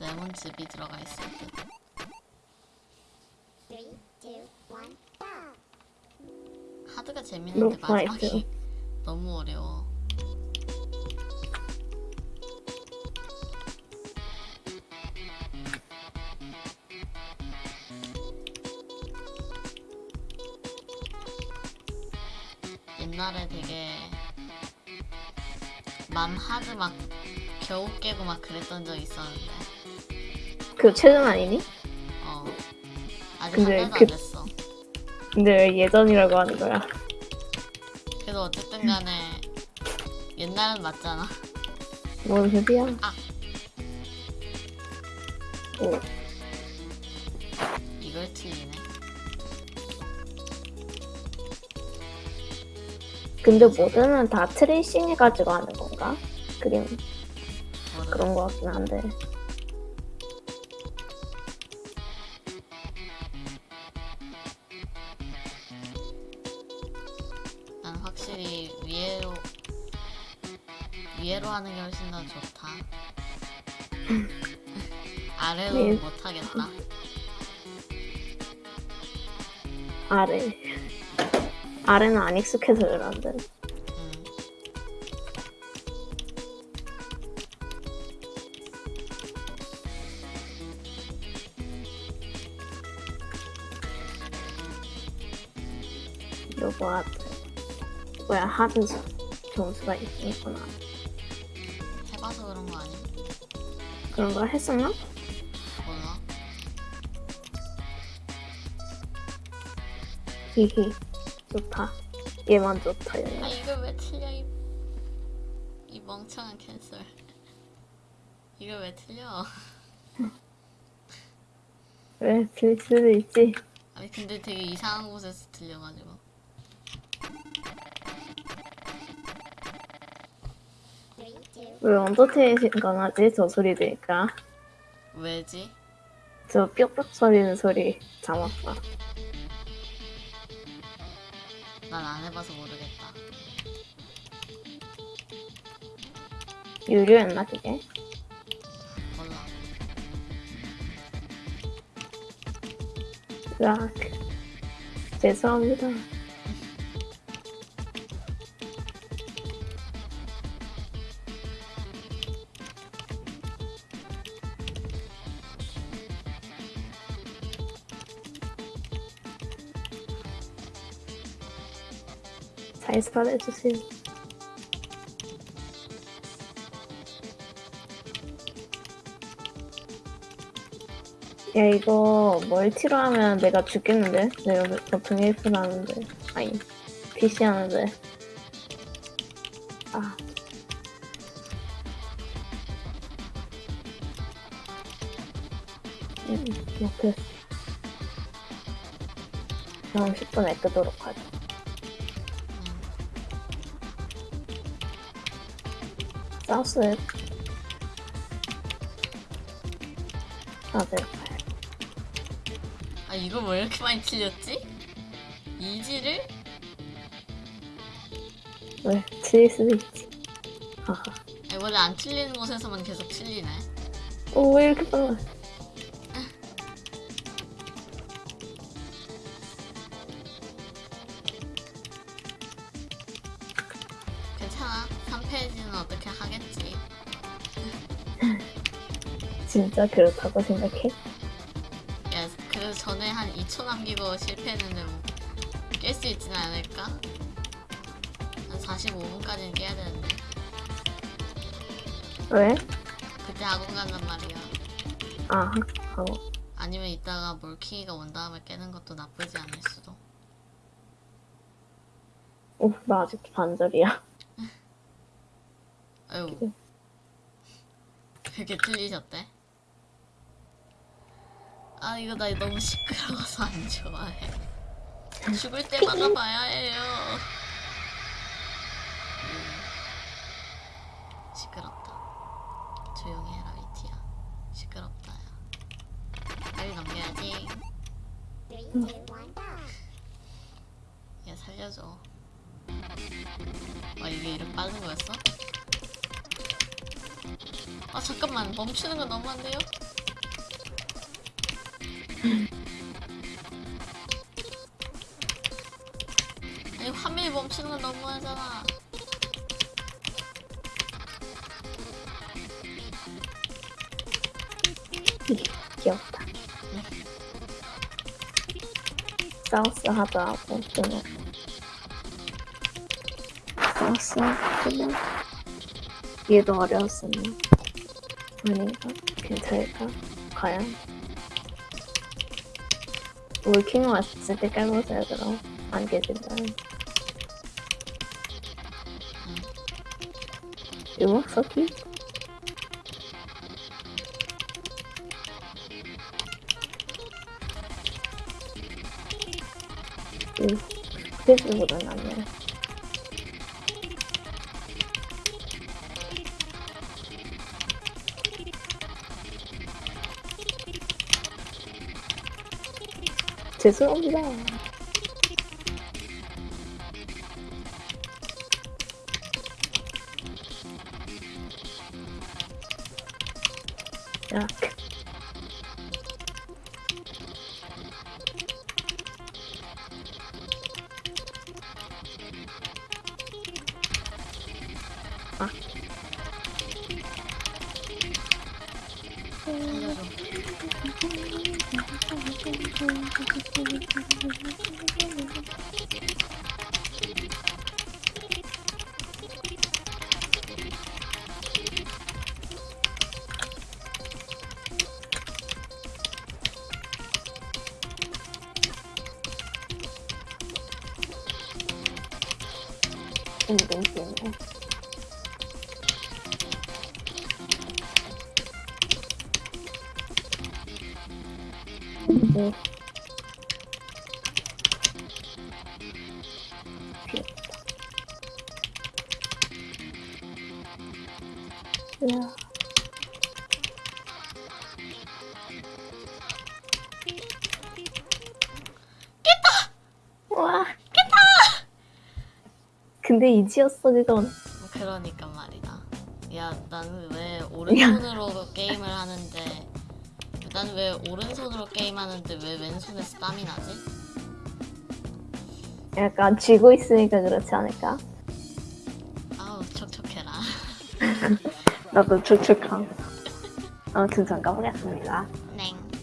레몬즙이 들어가 있을 듯. Three, two, one, go! 하드가 재밌는데. 마지막이 너무 어려워. 옛날에 되게 맘 하드 막 겨우 깨고 막 그랬던 적 있었는데 그 최근 아니니? 어 아직 근데 한 달도 그- 안 됐어. 근데 왜 예전이라고 하는 거야? 그래도 어쨌든 간에 옛날은 맞잖아. 뭔 소리야? 아. 오, 이걸 틀리네. 근데 모드는 다 트레이싱 해가지고 하는 건가? 그림 모르겠어. 그런 거 같긴 한데 하는 게 훨씬 더 좋다. 아래로 네. 못 하겠다. 아래 아래는 안 익숙해서 그런데 음. 요거 하드 뭐야 하드 수- 점수가 있- 있구나 해봐서 그런 거 아니야? 그런 거 했었나? 몰라. 히히 좋다 얘만 좋다 아 얘는 이걸 왜 틀려 이, 이 멍청한 캔슬. 이걸 왜 틀려? 왜빌 수도 있지 아니 근데 되게 이상한 곳에서 틀려가지고. 왜 언더테이션 강하지 저 소리 들니까 왜지? 저 뾱뾱 소리는 소리 잡았다 난 안 해봐서 모르겠다. 유료였나 그게? 몰라. 으악 죄송합니다 잘 살해주세요 야 이거 멀티로 하면 내가 죽겠는데? 내가 보통 1분 하는데. 아니 PC 하는데. 아. 음, 이렇게. 그럼 10분에 끄도록 하자 사우스 다들 가야 아 이거 왜 이렇게 많이 틀렸지? 이지를? 왜? 틀릴 수도 있지 하하 원래 안 틀리는 곳에서만 계속 틀리네. 오, 왜 이렇게 빨라? 괜찮아. 3페이지는 어떻게 하겠지. 진짜 그렇다고 생각해? 야, 그 전에 한 2초 남기고 실패했는데 뭐 깰수 있지는 않을까? 한 45분까지는 깨야 되는데. 왜? 그때 학원 간단 말이야. 아, 하고. 아니면 이따가 몰킹이가 온 다음에 깨는 것도 나쁘지 않을 수도. 오, 나 아직도 반절이야. 아유. 그게 틀리셨대? 아, 이거 나 너무 시끄러워서 안 좋아해. 죽을 때마다 봐야 해요. 음. 시끄럽다. 조용히 해라, 위티야. 시끄럽다, 야. 빨리 넘겨야지. 야, 살려줘. 와, 이게 이렇게 빠른 거였어? 아 잠깐만 멈추는 건 너무한데요? 아니 화면이 멈추는 건 너무하잖아. 귀엽다. 사우스 하더라고, 그냥. 사우스 하고, 얘도 어려웠으니. 아닌가? 괜찮을까? 과연? 월킹 왔을 때 깔보세요, 그럼. 안 깨진다면. 음악 서기? 응, 스케줄보다 낫네. 죄송합니다. 이렇 운동기네. 야. 깼다! 와. 깼다! 근데 이지였어, 그건. 그러니까 말이다. 야, 나는 왜 오른손으로 게임을 하는데, 나는 왜 오른손으로 게임하는데 왜 왼손에서 땀이 나지? 약간 쥐고 있으니까 그렇지 않을까? 아우 촉촉해라. 나도 추측함. 아무튼 잠깐 보겠습니다.